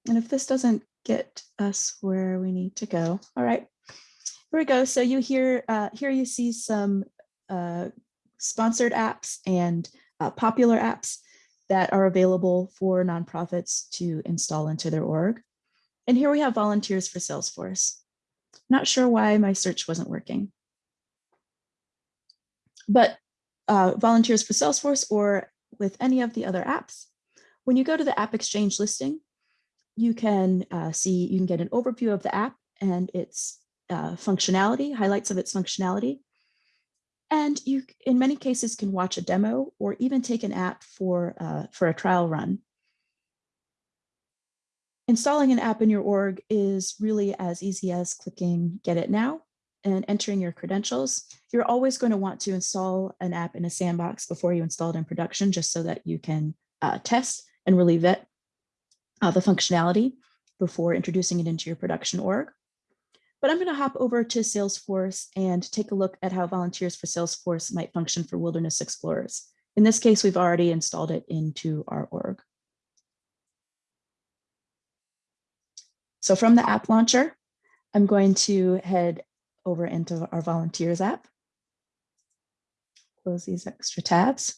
And if this doesn't get us where we need to go, all right, here we go. So you hear, uh, here you see some uh, sponsored apps and uh, popular apps that are available for nonprofits to install into their org. And here we have volunteers for Salesforce. Not sure why my search wasn't working. But uh, volunteers for Salesforce or with any of the other apps, when you go to the App Exchange listing, you can uh, see, you can get an overview of the app and its uh, functionality, highlights of its functionality. And you, in many cases, can watch a demo or even take an app for, uh, for a trial run. Installing an app in your org is really as easy as clicking Get It Now and entering your credentials. You're always going to want to install an app in a sandbox before you install it in production, just so that you can uh, test and really vet uh, the functionality before introducing it into your production org. But I'm going to hop over to Salesforce and take a look at how volunteers for Salesforce might function for Wilderness Explorers. In this case, we've already installed it into our org. So from the app launcher, I'm going to head over into our volunteers app. Close these extra tabs.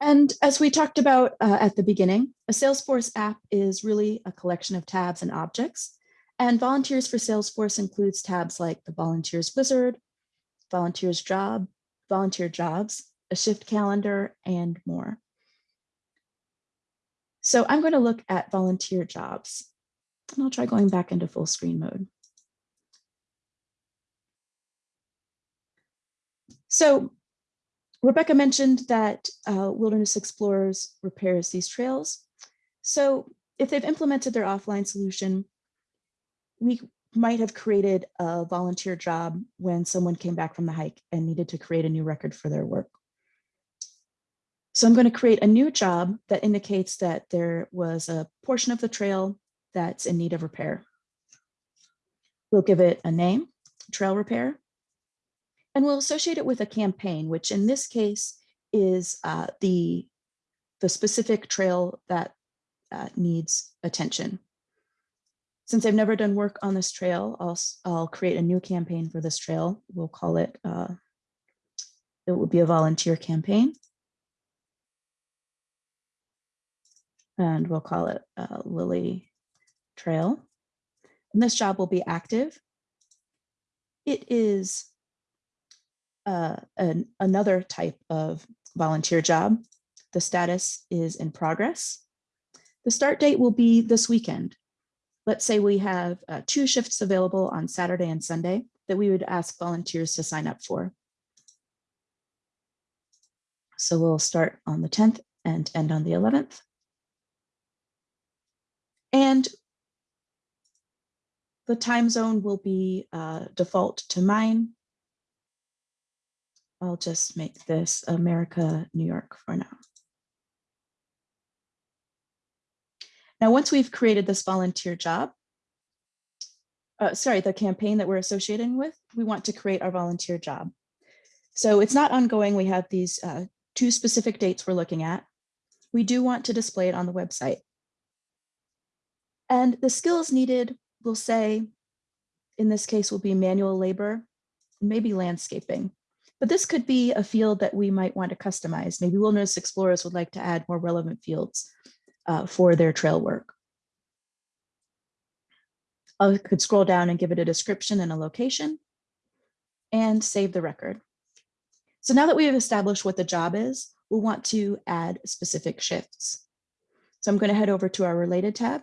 And as we talked about uh, at the beginning, a Salesforce app is really a collection of tabs and objects. And Volunteers for Salesforce includes tabs like the Volunteers Wizard, Volunteers Job, Volunteer Jobs, a shift calendar, and more. So I'm going to look at volunteer jobs. And I'll try going back into full screen mode. So Rebecca mentioned that uh, Wilderness Explorers repairs these trails. So if they've implemented their offline solution, we might have created a volunteer job when someone came back from the hike and needed to create a new record for their work. So I'm going to create a new job that indicates that there was a portion of the trail that's in need of repair. We'll give it a name, trail repair, and we'll associate it with a campaign, which in this case is uh, the, the specific trail that uh, needs attention. Since I've never done work on this trail, I'll, I'll create a new campaign for this trail. We'll call it, uh, it will be a volunteer campaign. And we'll call it uh, Lily Trail. And this job will be active. It is uh, an, another type of volunteer job. The status is in progress. The start date will be this weekend. Let's say we have uh, two shifts available on Saturday and Sunday that we would ask volunteers to sign up for. So we'll start on the 10th and end on the 11th. And the time zone will be uh, default to mine. I'll just make this America, New York for now. Now, once we've created this volunteer job, uh, sorry, the campaign that we're associating with, we want to create our volunteer job. So it's not ongoing. We have these uh, two specific dates we're looking at. We do want to display it on the website. And the skills needed will say, in this case, will be manual labor, maybe landscaping. But this could be a field that we might want to customize. Maybe wilderness explorers would like to add more relevant fields uh, for their trail work. I could scroll down and give it a description and a location and save the record. So now that we have established what the job is, we'll want to add specific shifts. So I'm going to head over to our related tab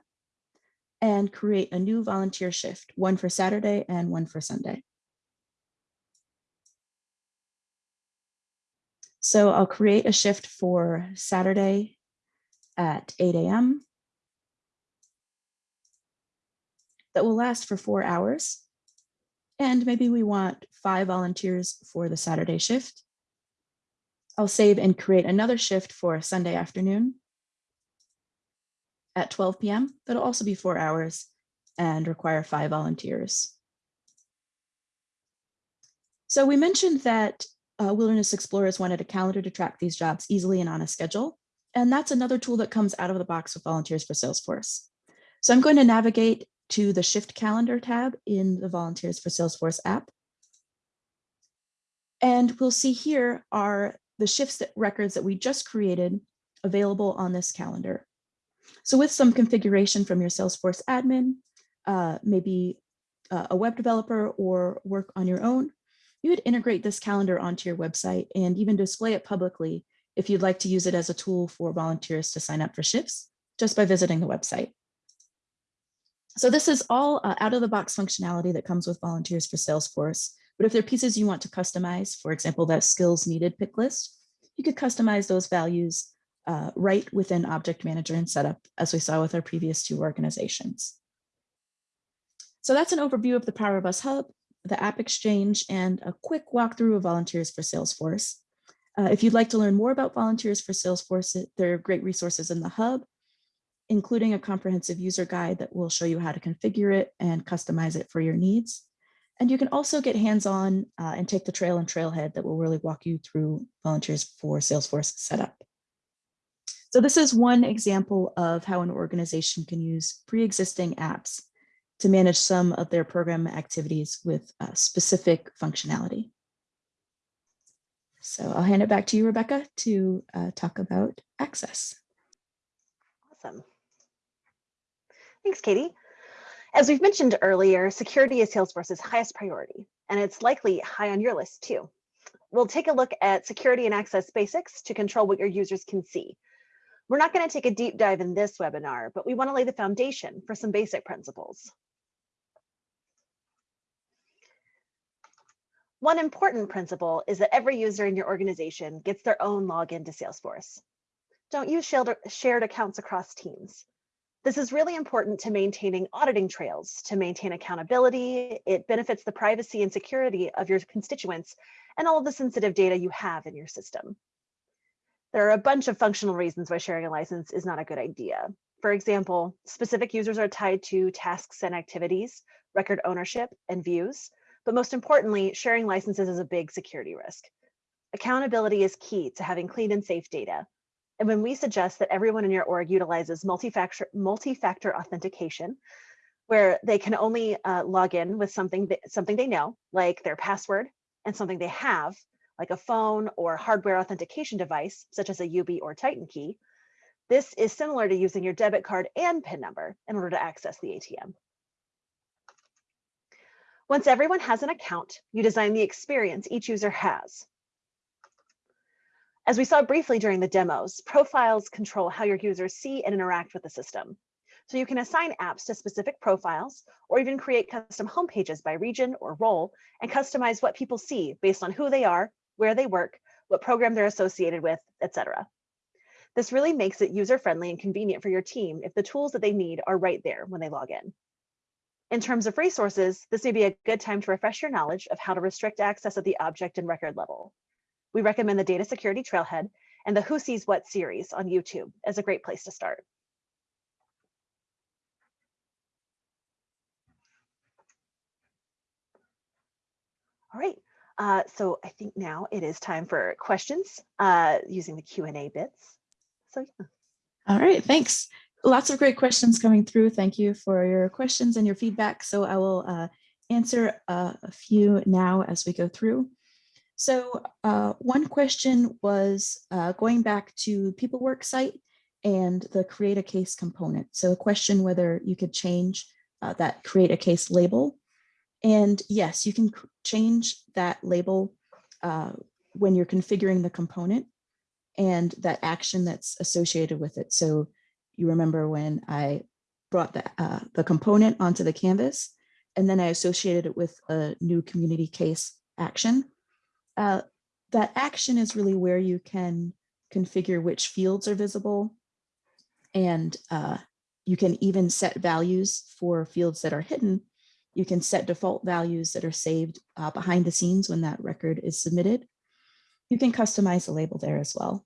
and create a new volunteer shift, one for Saturday and one for Sunday. So I'll create a shift for Saturday at 8 a.m. that will last for four hours. And maybe we want five volunteers for the Saturday shift. I'll save and create another shift for Sunday afternoon at 12 p.m. That'll also be four hours and require five volunteers. So we mentioned that uh, Wilderness Explorers wanted a calendar to track these jobs easily and on a schedule. And that's another tool that comes out of the box with Volunteers for Salesforce. So I'm going to navigate to the Shift Calendar tab in the Volunteers for Salesforce app. And we'll see here are the shifts that records that we just created available on this calendar. So with some configuration from your Salesforce admin, uh, maybe uh, a web developer or work on your own, you would integrate this calendar onto your website and even display it publicly if you'd like to use it as a tool for volunteers to sign up for shifts just by visiting the website. So this is all uh, out of the box functionality that comes with volunteers for Salesforce. But if there are pieces you want to customize, for example, that skills needed pick list, you could customize those values uh, right within Object Manager and Setup, as we saw with our previous two organizations. So that's an overview of the Power of Us Hub, the App Exchange, and a quick walkthrough of Volunteers for Salesforce. Uh, if you'd like to learn more about Volunteers for Salesforce, there are great resources in the Hub, including a comprehensive user guide that will show you how to configure it and customize it for your needs. And you can also get hands-on uh, and take the trail and trailhead that will really walk you through Volunteers for Salesforce setup. So this is one example of how an organization can use pre-existing apps to manage some of their program activities with uh, specific functionality. So I'll hand it back to you, Rebecca, to uh, talk about access. Awesome. Thanks, Katie. As we've mentioned earlier, security is Salesforce's highest priority, and it's likely high on your list too. We'll take a look at security and access basics to control what your users can see. We're not going to take a deep dive in this webinar, but we want to lay the foundation for some basic principles. One important principle is that every user in your organization gets their own login to Salesforce. Don't use shared accounts across teams. This is really important to maintaining auditing trails, to maintain accountability. It benefits the privacy and security of your constituents and all of the sensitive data you have in your system. There are a bunch of functional reasons why sharing a license is not a good idea. For example, specific users are tied to tasks and activities, record ownership, and views. But most importantly, sharing licenses is a big security risk. Accountability is key to having clean and safe data, and when we suggest that everyone in your org utilizes multi-factor multi-factor authentication, where they can only uh, log in with something that, something they know, like their password, and something they have, like a phone or hardware authentication device, such as a Yubi or Titan key, this is similar to using your debit card and PIN number in order to access the ATM. Once everyone has an account, you design the experience each user has. As we saw briefly during the demos, profiles control how your users see and interact with the system. So you can assign apps to specific profiles or even create custom homepages by region or role and customize what people see based on who they are, where they work, what program they're associated with, etc. This really makes it user-friendly and convenient for your team if the tools that they need are right there when they log in. In terms of resources, this may be a good time to refresh your knowledge of how to restrict access at the object and record level. We recommend the Data Security Trailhead and the Who Sees What series on YouTube as a great place to start. All right, uh, so I think now it is time for questions uh, using the Q&A bits. So yeah. All right, thanks. Lots of great questions coming through. Thank you for your questions and your feedback. So I will uh, answer uh, a few now as we go through. So uh, one question was uh, going back to PeopleWorks site and the create a case component. So a question whether you could change uh, that create a case label. And yes, you can change that label when you're configuring the component and that action that's associated with it. So you remember when I brought the, uh, the component onto the canvas and then I associated it with a new community case action uh, that action is really where you can configure which fields are visible. And uh, you can even set values for fields that are hidden. You can set default values that are saved uh, behind the scenes when that record is submitted. You can customize the label there as well.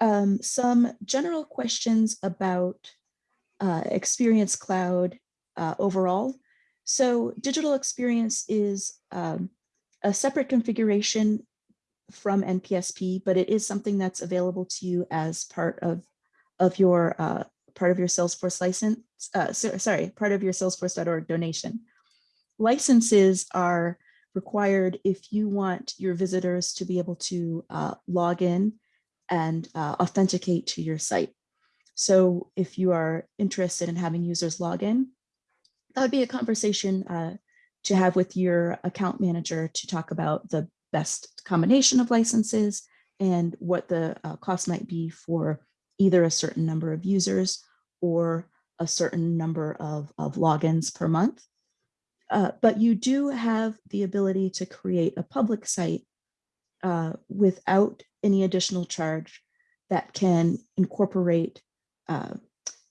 Um, some general questions about uh, Experience Cloud uh, overall. So digital experience is um, a separate configuration from NPSP, but it is something that's available to you as part of, of your uh, part of your Salesforce license, uh, so, sorry, part of your salesforce.org donation. Licenses are required if you want your visitors to be able to uh, log in and uh, authenticate to your site. So if you are interested in having users log in, that would be a conversation uh, to have with your account manager to talk about the best combination of licenses and what the uh, cost might be for either a certain number of users or a certain number of, of logins per month. Uh, but you do have the ability to create a public site uh, without any additional charge that can incorporate uh,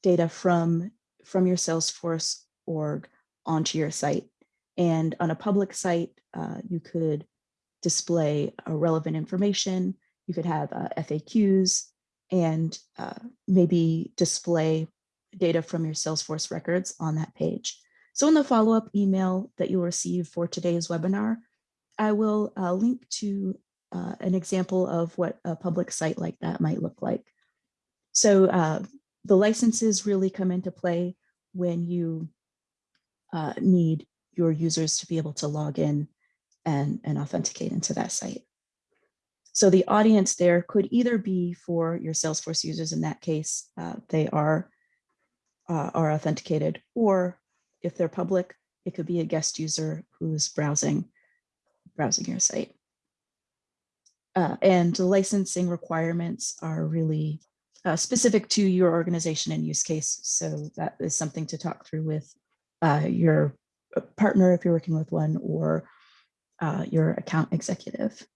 data from, from your Salesforce org onto your site. And on a public site, uh, you could display uh, relevant information. You could have uh, FAQs and uh, maybe display data from your Salesforce records on that page. So in the follow-up email that you'll receive for today's webinar, I will uh, link to uh, an example of what a public site like that might look like. So uh, the licenses really come into play when you uh, need your users to be able to log in and, and authenticate into that site. So the audience there could either be for your Salesforce users in that case, uh, they are, uh, are authenticated, or if they're public, it could be a guest user who's browsing, browsing your site. Uh, and licensing requirements are really uh, specific to your organization and use case. So that is something to talk through with uh, your partner if you're working with one or uh, your account executive.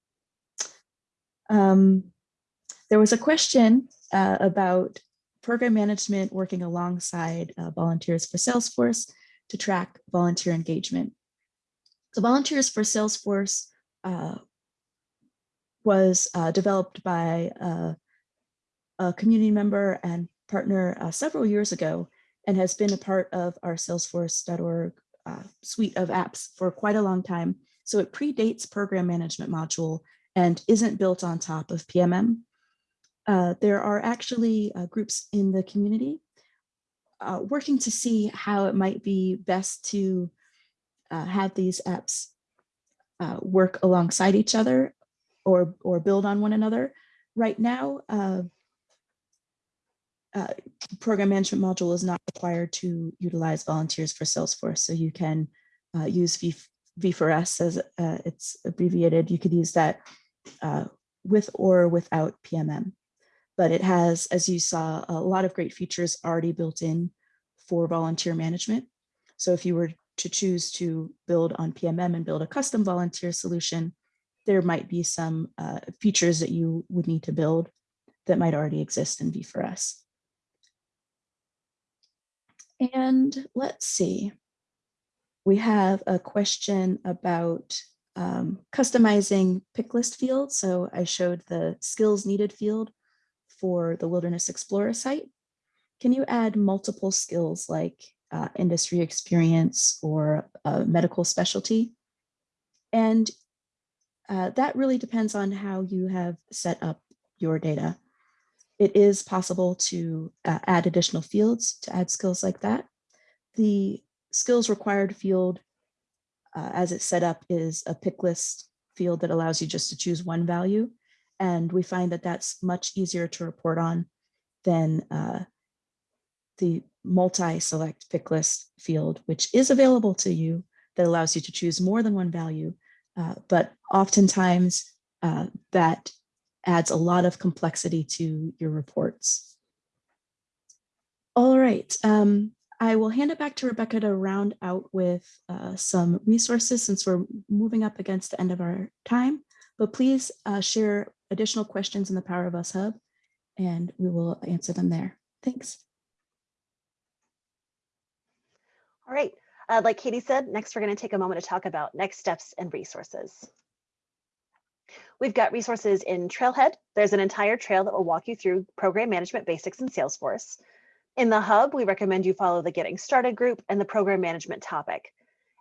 Um, there was a question uh, about program management working alongside uh, volunteers for Salesforce to track volunteer engagement. So volunteers for Salesforce uh, was uh, developed by uh, a community member and partner uh, several years ago and has been a part of our salesforce.org uh, suite of apps for quite a long time. So it predates program management module and isn't built on top of PMM. Uh, there are actually uh, groups in the community working to see how it might be best to have these apps work alongside each other or, or build on one another. Right now, uh, program management module is not required to utilize volunteers for Salesforce. So you can use v, V4S as it's abbreviated. You could use that uh, with or without PMM. But it has, as you saw, a lot of great features already built in for volunteer management. So if you were to choose to build on PMM and build a custom volunteer solution, there might be some uh, features that you would need to build that might already exist in V4S. And let's see, we have a question about um, customizing pick list field. So I showed the skills needed field for the Wilderness Explorer site. Can you add multiple skills like uh, industry experience or medical specialty? And uh, that really depends on how you have set up your data. It is possible to uh, add additional fields to add skills like that. The skills required field uh, as it's set up is a pick list field that allows you just to choose one value. And we find that that's much easier to report on than uh, the multi-select pick list field, which is available to you that allows you to choose more than one value. Uh, but oftentimes uh, that adds a lot of complexity to your reports. All right, um, I will hand it back to Rebecca to round out with uh, some resources since we're moving up against the end of our time, but please uh, share additional questions in the Power of Us Hub and we will answer them there. Thanks. All right, uh, like Katie said, next we're gonna take a moment to talk about next steps and resources. We've got resources in Trailhead. There's an entire trail that will walk you through program management basics in Salesforce. In the hub, we recommend you follow the Getting Started group and the program management topic.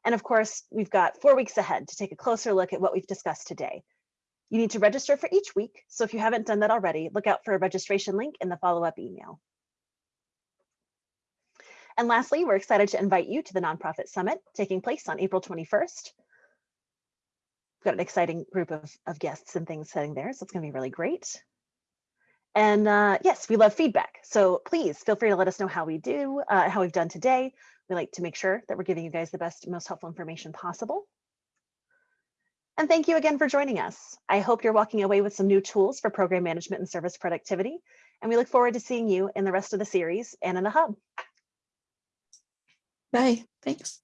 And of course, we've got four weeks ahead to take a closer look at what we've discussed today. You need to register for each week. So if you haven't done that already, look out for a registration link in the follow-up email. And lastly, we're excited to invite you to the Nonprofit Summit taking place on April 21st. We've got an exciting group of, of guests and things sitting there, so it's gonna be really great. And uh, yes, we love feedback. So please feel free to let us know how we do, uh, how we've done today. We like to make sure that we're giving you guys the best, most helpful information possible. And thank you again for joining us. I hope you're walking away with some new tools for program management and service productivity. And we look forward to seeing you in the rest of the series and in the hub. Bye. Thanks.